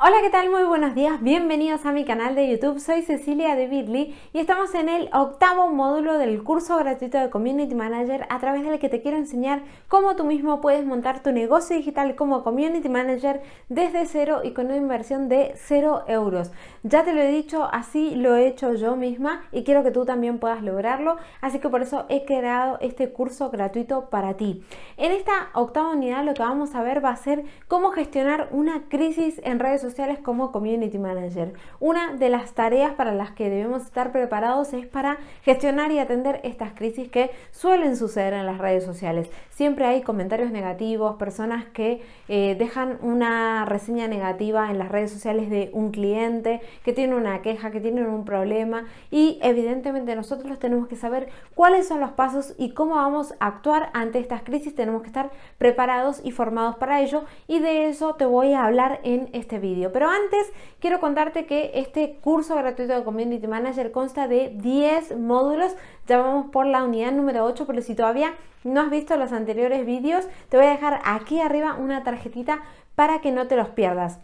Hola, ¿qué tal? Muy buenos días, bienvenidos a mi canal de YouTube, soy Cecilia de Bitly y estamos en el octavo módulo del curso gratuito de Community Manager a través del que te quiero enseñar cómo tú mismo puedes montar tu negocio digital como Community Manager desde cero y con una inversión de cero euros. Ya te lo he dicho, así lo he hecho yo misma y quiero que tú también puedas lograrlo, así que por eso he creado este curso gratuito para ti. En esta octava unidad lo que vamos a ver va a ser cómo gestionar una crisis en redes sociales como Community Manager. Una de las tareas para las que debemos estar preparados es para gestionar y atender estas crisis que suelen suceder en las redes sociales. Siempre hay comentarios negativos, personas que eh, dejan una reseña negativa en las redes sociales de un cliente, que tiene una queja, que tienen un problema y evidentemente nosotros tenemos que saber cuáles son los pasos y cómo vamos a actuar ante estas crisis. Tenemos que estar preparados y formados para ello y de eso te voy a hablar en este video. Pero antes quiero contarte que este curso gratuito de Community Manager consta de 10 módulos. Ya vamos por la unidad número 8, pero si todavía no has visto los anteriores vídeos, te voy a dejar aquí arriba una tarjetita para que no te los pierdas.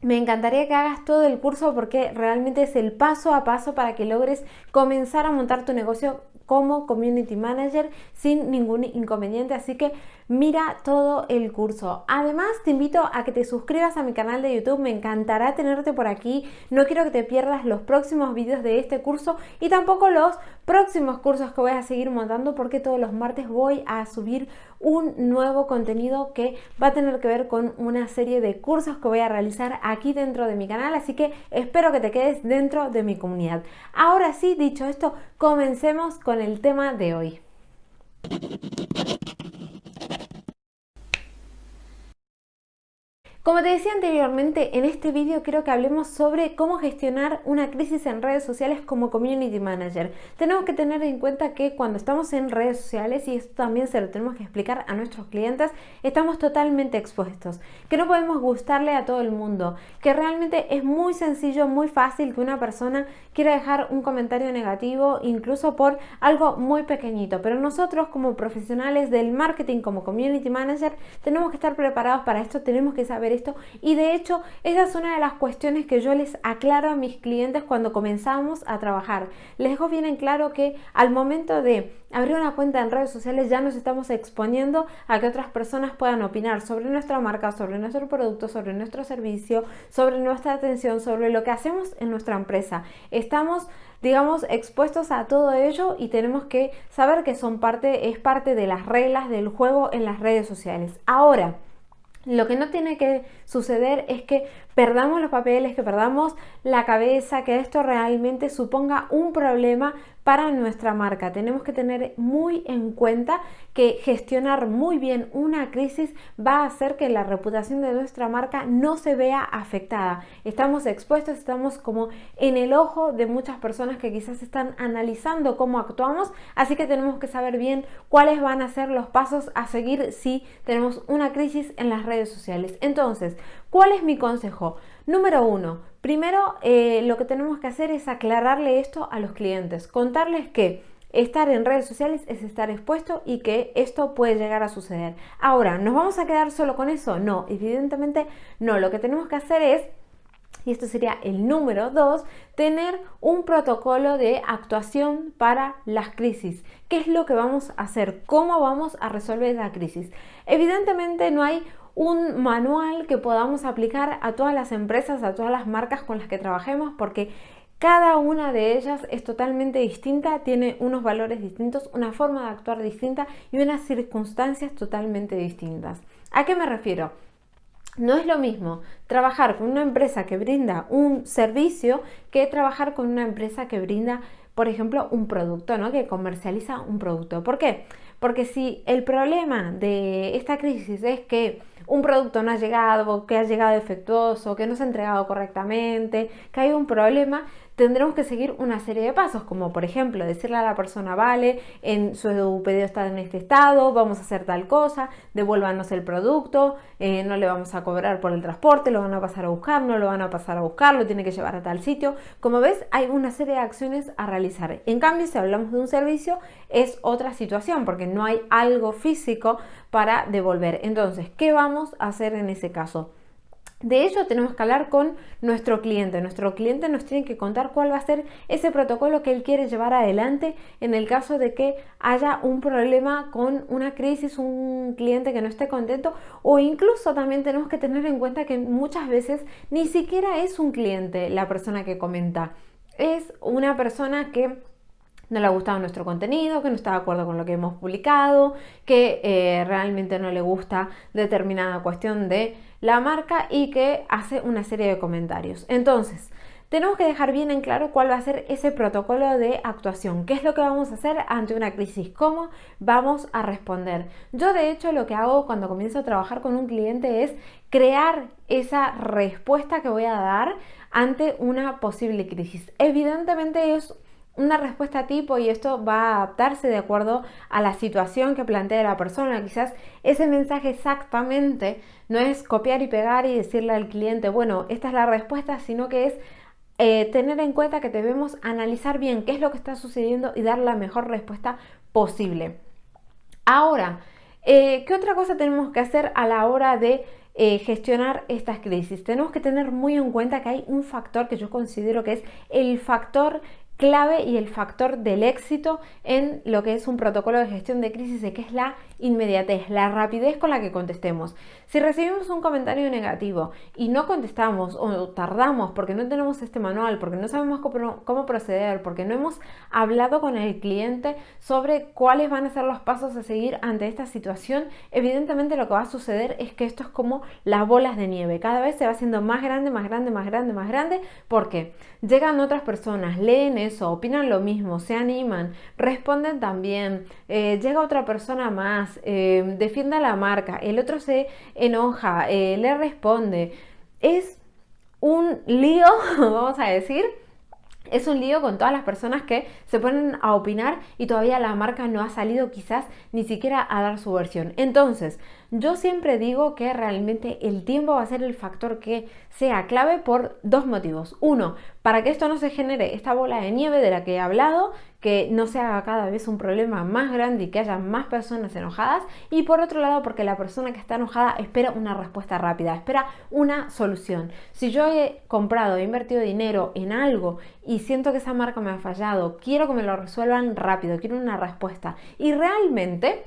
Me encantaría que hagas todo el curso porque realmente es el paso a paso para que logres comenzar a montar tu negocio como Community Manager sin ningún inconveniente, así que mira todo el curso. Además, te invito a que te suscribas a mi canal de YouTube, me encantará tenerte por aquí. No quiero que te pierdas los próximos vídeos de este curso y tampoco los próximos cursos que voy a seguir montando porque todos los martes voy a subir un nuevo contenido que va a tener que ver con una serie de cursos que voy a realizar aquí dentro de mi canal, así que espero que te quedes dentro de mi comunidad. Ahora sí, dicho esto, comencemos con el tema de hoy. Como te decía anteriormente, en este vídeo quiero que hablemos sobre cómo gestionar una crisis en redes sociales como Community Manager. Tenemos que tener en cuenta que cuando estamos en redes sociales, y esto también se lo tenemos que explicar a nuestros clientes, estamos totalmente expuestos, que no podemos gustarle a todo el mundo, que realmente es muy sencillo, muy fácil que una persona quiera dejar un comentario negativo, incluso por algo muy pequeñito, pero nosotros como profesionales del marketing, como Community Manager, tenemos que estar preparados para esto, tenemos que saber esto y de hecho esa es una de las cuestiones que yo les aclaro a mis clientes cuando comenzamos a trabajar. Les dejo bien en claro que al momento de abrir una cuenta en redes sociales ya nos estamos exponiendo a que otras personas puedan opinar sobre nuestra marca, sobre nuestro producto, sobre nuestro servicio, sobre nuestra atención, sobre lo que hacemos en nuestra empresa. Estamos digamos, expuestos a todo ello y tenemos que saber que son parte, es parte de las reglas del juego en las redes sociales. Ahora, lo que no tiene que suceder es que perdamos los papeles, que perdamos la cabeza, que esto realmente suponga un problema para nuestra marca. Tenemos que tener muy en cuenta que gestionar muy bien una crisis va a hacer que la reputación de nuestra marca no se vea afectada. Estamos expuestos, estamos como en el ojo de muchas personas que quizás están analizando cómo actuamos, así que tenemos que saber bien cuáles van a ser los pasos a seguir si tenemos una crisis en las redes sociales. Entonces, ¿cuál es mi consejo? Número uno, primero eh, lo que tenemos que hacer es aclararle esto a los clientes, contarles que estar en redes sociales es estar expuesto y que esto puede llegar a suceder. Ahora, ¿nos vamos a quedar solo con eso? No, evidentemente no. Lo que tenemos que hacer es y esto sería el número dos, tener un protocolo de actuación para las crisis. ¿Qué es lo que vamos a hacer? ¿Cómo vamos a resolver la crisis? Evidentemente no hay un manual que podamos aplicar a todas las empresas, a todas las marcas con las que trabajemos, porque cada una de ellas es totalmente distinta, tiene unos valores distintos, una forma de actuar distinta y unas circunstancias totalmente distintas. ¿A qué me refiero? No es lo mismo trabajar con una empresa que brinda un servicio que trabajar con una empresa que brinda, por ejemplo, un producto, ¿no? que comercializa un producto. ¿Por qué? Porque si el problema de esta crisis es que un producto no ha llegado, que ha llegado defectuoso, que no se ha entregado correctamente, que hay un problema, tendremos que seguir una serie de pasos, como por ejemplo decirle a la persona, vale, en su pedido está en este estado, vamos a hacer tal cosa, devuélvanos el producto, eh, no le vamos a cobrar por el transporte, lo van a pasar a buscar, no lo van a pasar a buscar, lo tiene que llevar a tal sitio. Como ves, hay una serie de acciones a realizar. En cambio, si hablamos de un servicio, es otra situación, porque no hay algo físico para devolver. Entonces, ¿qué vamos a hacer en ese caso? De ello tenemos que hablar con nuestro cliente. Nuestro cliente nos tiene que contar cuál va a ser ese protocolo que él quiere llevar adelante en el caso de que haya un problema con una crisis, un cliente que no esté contento o incluso también tenemos que tener en cuenta que muchas veces ni siquiera es un cliente la persona que comenta. Es una persona que no le ha gustado nuestro contenido, que no está de acuerdo con lo que hemos publicado, que eh, realmente no le gusta determinada cuestión de la marca y que hace una serie de comentarios. Entonces, tenemos que dejar bien en claro cuál va a ser ese protocolo de actuación, qué es lo que vamos a hacer ante una crisis, cómo vamos a responder. Yo de hecho lo que hago cuando comienzo a trabajar con un cliente es crear esa respuesta que voy a dar ante una posible crisis. Evidentemente es una respuesta tipo y esto va a adaptarse de acuerdo a la situación que plantea la persona. Quizás ese mensaje exactamente no es copiar y pegar y decirle al cliente, bueno, esta es la respuesta, sino que es eh, tener en cuenta que debemos analizar bien qué es lo que está sucediendo y dar la mejor respuesta posible. Ahora, eh, ¿qué otra cosa tenemos que hacer a la hora de eh, gestionar estas crisis? Tenemos que tener muy en cuenta que hay un factor que yo considero que es el factor clave y el factor del éxito en lo que es un protocolo de gestión de crisis, que es la inmediatez, la rapidez con la que contestemos. Si recibimos un comentario negativo y no contestamos o tardamos porque no tenemos este manual, porque no sabemos cómo, proceder, porque no hemos hablado con el cliente sobre cuáles van a ser los pasos a seguir ante esta situación, evidentemente lo que va a suceder es que esto es como las bolas de nieve. Cada vez se va haciendo más grande, más grande, más grande, más grande, porque llegan otras personas, leen eso, opinan lo mismo, se animan, responden también, eh, llega otra persona más, eh, defiende a la marca, el otro se enoja, eh, le responde. Es un lío, vamos a decir, es un lío con todas las personas que se ponen a opinar y todavía la marca no ha salido quizás ni siquiera a dar su versión. Entonces, yo siempre digo que realmente el tiempo va a ser el factor que sea clave por dos motivos. Uno, para que esto no se genere esta bola de nieve de la que he hablado, que no se haga cada vez un problema más grande y que haya más personas enojadas. Y por otro lado, porque la persona que está enojada espera una respuesta rápida, espera una solución. Si yo he comprado, he invertido dinero en algo y siento que esa marca me ha fallado, quiero que me lo resuelvan rápido, quiero una respuesta. Y realmente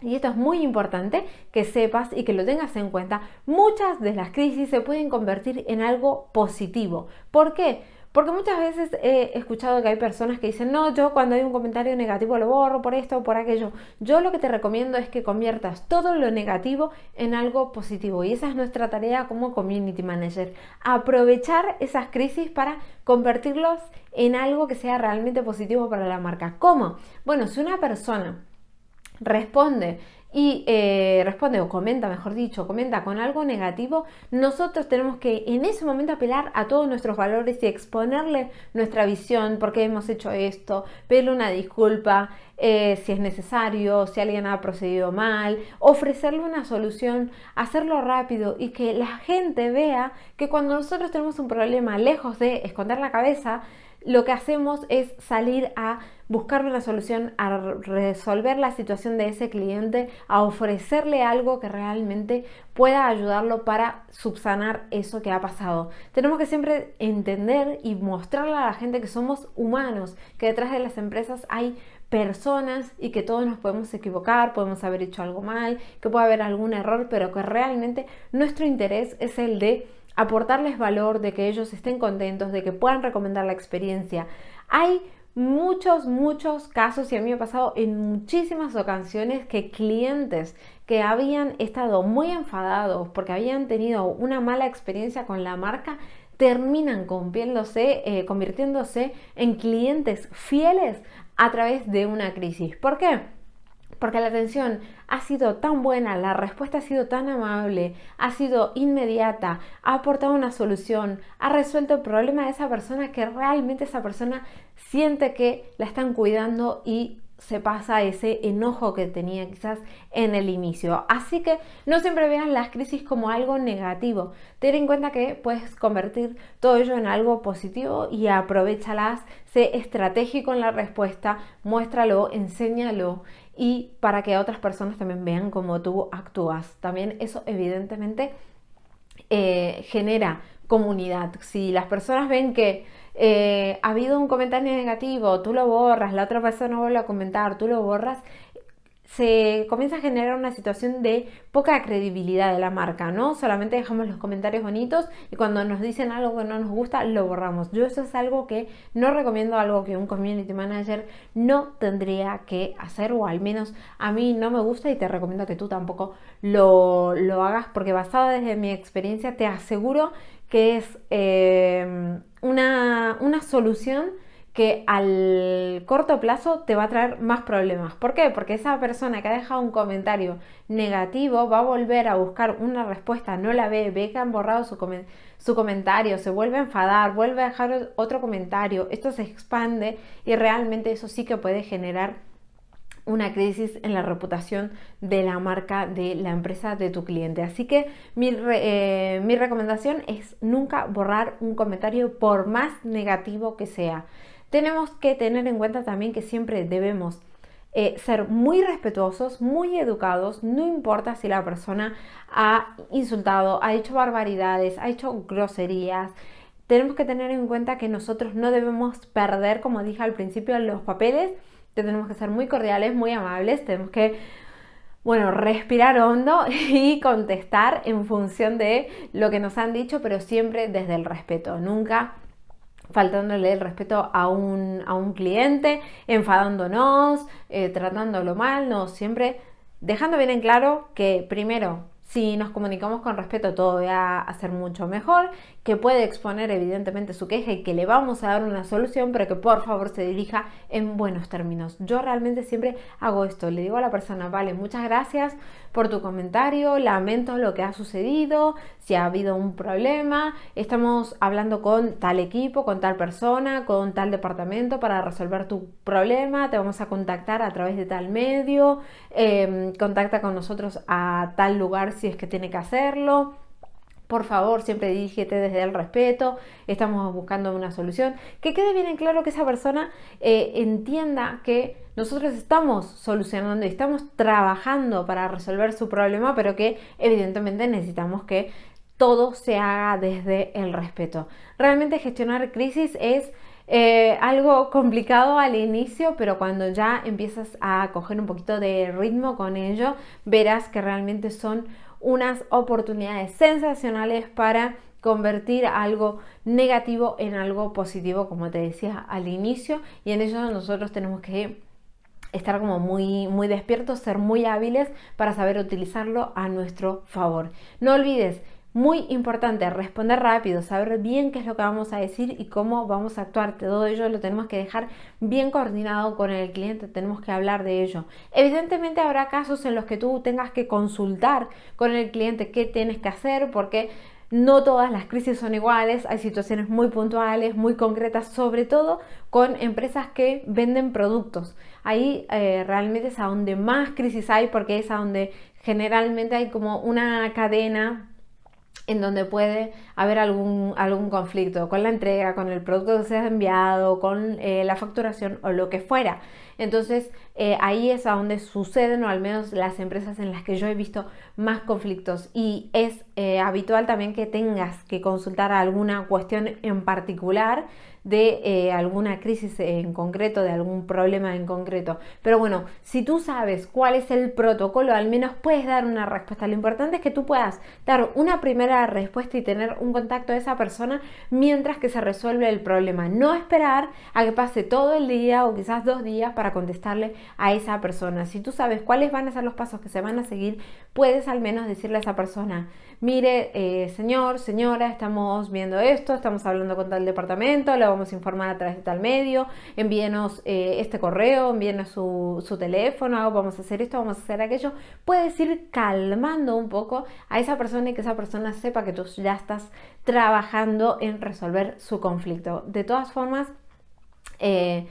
y esto es muy importante que sepas y que lo tengas en cuenta. Muchas de las crisis se pueden convertir en algo positivo. ¿Por qué? Porque muchas veces he escuchado que hay personas que dicen, no, yo cuando hay un comentario negativo lo borro por esto o por aquello. Yo lo que te recomiendo es que conviertas todo lo negativo en algo positivo. Y esa es nuestra tarea como community manager. Aprovechar esas crisis para convertirlos en algo que sea realmente positivo para la marca. ¿Cómo? Bueno, si una persona responde y eh, responde o comenta, mejor dicho, comenta con algo negativo, nosotros tenemos que en ese momento apelar a todos nuestros valores y exponerle nuestra visión, porque hemos hecho esto, pedirle una disculpa eh, si es necesario, si alguien ha procedido mal, ofrecerle una solución, hacerlo rápido y que la gente vea que cuando nosotros tenemos un problema, lejos de esconder la cabeza, lo que hacemos es salir a buscar una solución, a resolver la situación de ese cliente, a ofrecerle algo que realmente pueda ayudarlo para subsanar eso que ha pasado. Tenemos que siempre entender y mostrarle a la gente que somos humanos, que detrás de las empresas hay personas y que todos nos podemos equivocar, podemos haber hecho algo mal, que puede haber algún error, pero que realmente nuestro interés es el de aportarles valor, de que ellos estén contentos, de que puedan recomendar la experiencia. Hay muchos, muchos casos y a mí me ha pasado en muchísimas ocasiones que clientes que habían estado muy enfadados porque habían tenido una mala experiencia con la marca terminan eh, convirtiéndose en clientes fieles a través de una crisis. ¿Por qué? Porque la atención ha sido tan buena, la respuesta ha sido tan amable, ha sido inmediata, ha aportado una solución, ha resuelto el problema de esa persona que realmente esa persona siente que la están cuidando y se pasa ese enojo que tenía quizás en el inicio. Así que no siempre veas las crisis como algo negativo. Ten en cuenta que puedes convertir todo ello en algo positivo y aprovechalas. Sé estratégico en la respuesta, muéstralo, enséñalo y para que otras personas también vean cómo tú actúas. También eso evidentemente eh, genera comunidad. Si las personas ven que eh, ha habido un comentario negativo, tú lo borras, la otra persona vuelve a comentar, tú lo borras, se comienza a generar una situación de poca credibilidad de la marca, ¿no? Solamente dejamos los comentarios bonitos y cuando nos dicen algo que no nos gusta, lo borramos. Yo eso es algo que no recomiendo, algo que un community manager no tendría que hacer, o al menos a mí no me gusta y te recomiendo que tú tampoco lo, lo hagas, porque basado desde mi experiencia te aseguro que es eh, una, una solución que al corto plazo te va a traer más problemas. ¿Por qué? Porque esa persona que ha dejado un comentario negativo va a volver a buscar una respuesta, no la ve, ve que han borrado su, su comentario, se vuelve a enfadar, vuelve a dejar otro comentario, esto se expande y realmente eso sí que puede generar una crisis en la reputación de la marca, de la empresa, de tu cliente. Así que mi, eh, mi recomendación es nunca borrar un comentario por más negativo que sea. Tenemos que tener en cuenta también que siempre debemos eh, ser muy respetuosos, muy educados, no importa si la persona ha insultado, ha hecho barbaridades, ha hecho groserías. Tenemos que tener en cuenta que nosotros no debemos perder, como dije al principio, los papeles. Tenemos que ser muy cordiales, muy amables, tenemos que bueno, respirar hondo y contestar en función de lo que nos han dicho, pero siempre desde el respeto, nunca faltándole el respeto a un, a un cliente, enfadándonos, eh, tratándolo mal, no, siempre dejando bien en claro que primero si nos comunicamos con respeto todo va a ser mucho mejor, que puede exponer evidentemente su queja y que le vamos a dar una solución, pero que por favor se dirija en buenos términos. Yo realmente siempre hago esto, le digo a la persona, vale, muchas gracias por tu comentario, lamento lo que ha sucedido, si ha habido un problema, estamos hablando con tal equipo, con tal persona, con tal departamento para resolver tu problema, te vamos a contactar a través de tal medio, em, contacta con nosotros a tal lugar si es que tiene que hacerlo. Por favor, siempre dirígete desde el respeto, estamos buscando una solución. Que quede bien en claro que esa persona eh, entienda que nosotros estamos solucionando y estamos trabajando para resolver su problema, pero que evidentemente necesitamos que todo se haga desde el respeto. Realmente gestionar crisis es eh, algo complicado al inicio, pero cuando ya empiezas a coger un poquito de ritmo con ello, verás que realmente son unas oportunidades sensacionales para convertir algo negativo en algo positivo, como te decía al inicio, y en ello nosotros tenemos que estar como muy, muy despiertos, ser muy hábiles para saber utilizarlo a nuestro favor. No olvides muy importante responder rápido, saber bien qué es lo que vamos a decir y cómo vamos a actuar. Todo ello lo tenemos que dejar bien coordinado con el cliente, tenemos que hablar de ello. Evidentemente habrá casos en los que tú tengas que consultar con el cliente qué tienes que hacer porque no todas las crisis son iguales, hay situaciones muy puntuales, muy concretas, sobre todo con empresas que venden productos. Ahí eh, realmente es a donde más crisis hay porque es a donde generalmente hay como una cadena en donde puede haber algún, algún conflicto con la entrega, con el producto que se ha enviado, con eh, la facturación o lo que fuera. Entonces eh, ahí es a donde suceden, o al menos las empresas en las que yo he visto más conflictos. Y es eh, habitual también que tengas que consultar alguna cuestión en particular de eh, alguna crisis en concreto, de algún problema en concreto. Pero bueno, si tú sabes cuál es el protocolo, al menos puedes dar una respuesta. Lo importante es que tú puedas dar una primera respuesta y tener un contacto de esa persona mientras que se resuelve el problema. No esperar a que pase todo el día o quizás dos días para contestarle a esa persona. Si tú sabes cuáles van a ser los pasos que se van a seguir, puedes al menos decirle a esa persona, mire, eh, señor, señora, estamos viendo esto, estamos hablando con tal departamento, lo vamos a informar a través de tal medio, envíenos eh, este correo, envíenos su, su teléfono, vamos a hacer esto, vamos a hacer aquello. Puedes ir calmando un poco a esa persona y que esa persona sepa que tú ya estás trabajando en resolver su conflicto. De todas formas, eh,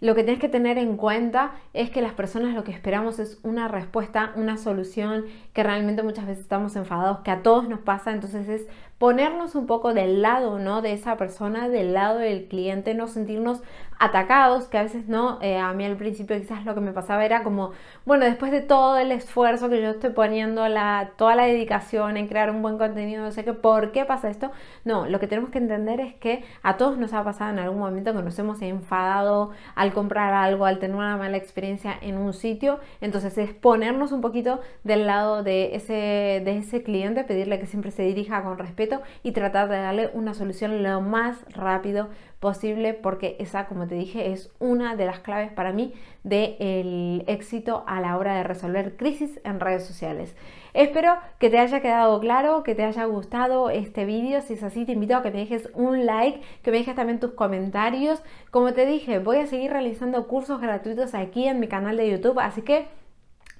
lo que tienes que tener en cuenta es que las personas lo que esperamos es una respuesta, una solución, que realmente muchas veces estamos enfadados, que a todos nos pasa, entonces es ponernos un poco del lado, ¿no? De esa persona, del lado del cliente, no sentirnos atacados, que a veces no, eh, a mí al principio quizás lo que me pasaba era como, bueno, después de todo el esfuerzo que yo estoy poniendo, la, toda la dedicación en crear un buen contenido, no sé qué, ¿por qué pasa esto? No, lo que tenemos que entender es que a todos nos ha pasado en algún momento que nos hemos enfadado al comprar algo, al tener una mala experiencia en un sitio, entonces es ponernos un poquito del lado de ese, de ese cliente, pedirle que siempre se dirija con respeto y tratar de darle una solución lo más rápido posible porque esa, como te dije, es una de las claves para mí del éxito a la hora de resolver crisis en redes sociales. Espero que te haya quedado claro, que te haya gustado este vídeo. Si es así, te invito a que me dejes un like, que me dejes también tus comentarios. Como te dije, voy a seguir realizando cursos gratuitos aquí en mi canal de YouTube, así que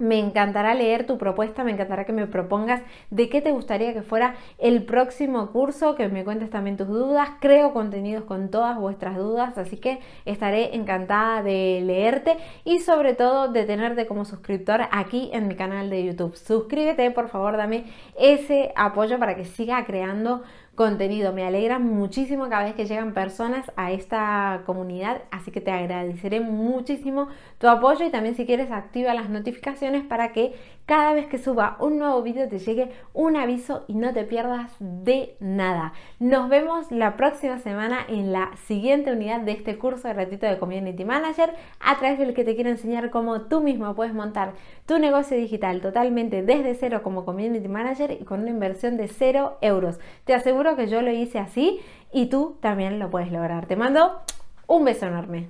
me encantará leer tu propuesta, me encantará que me propongas de qué te gustaría que fuera el próximo curso, que me cuentes también tus dudas. Creo contenidos con todas vuestras dudas, así que estaré encantada de leerte y sobre todo de tenerte como suscriptor aquí en mi canal de YouTube. Suscríbete, por favor, dame ese apoyo para que siga creando contenido. Me alegra muchísimo cada vez que llegan personas a esta comunidad, así que te agradeceré muchísimo tu apoyo y también si quieres activa las notificaciones para que cada vez que suba un nuevo vídeo te llegue un aviso y no te pierdas de nada. Nos vemos la próxima semana en la siguiente unidad de este curso de ratito de Community Manager a través del que te quiero enseñar cómo tú mismo puedes montar tu negocio digital totalmente desde cero como Community Manager y con una inversión de cero euros. Te aseguro que yo lo hice así y tú también lo puedes lograr. Te mando un beso enorme.